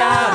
Yeah.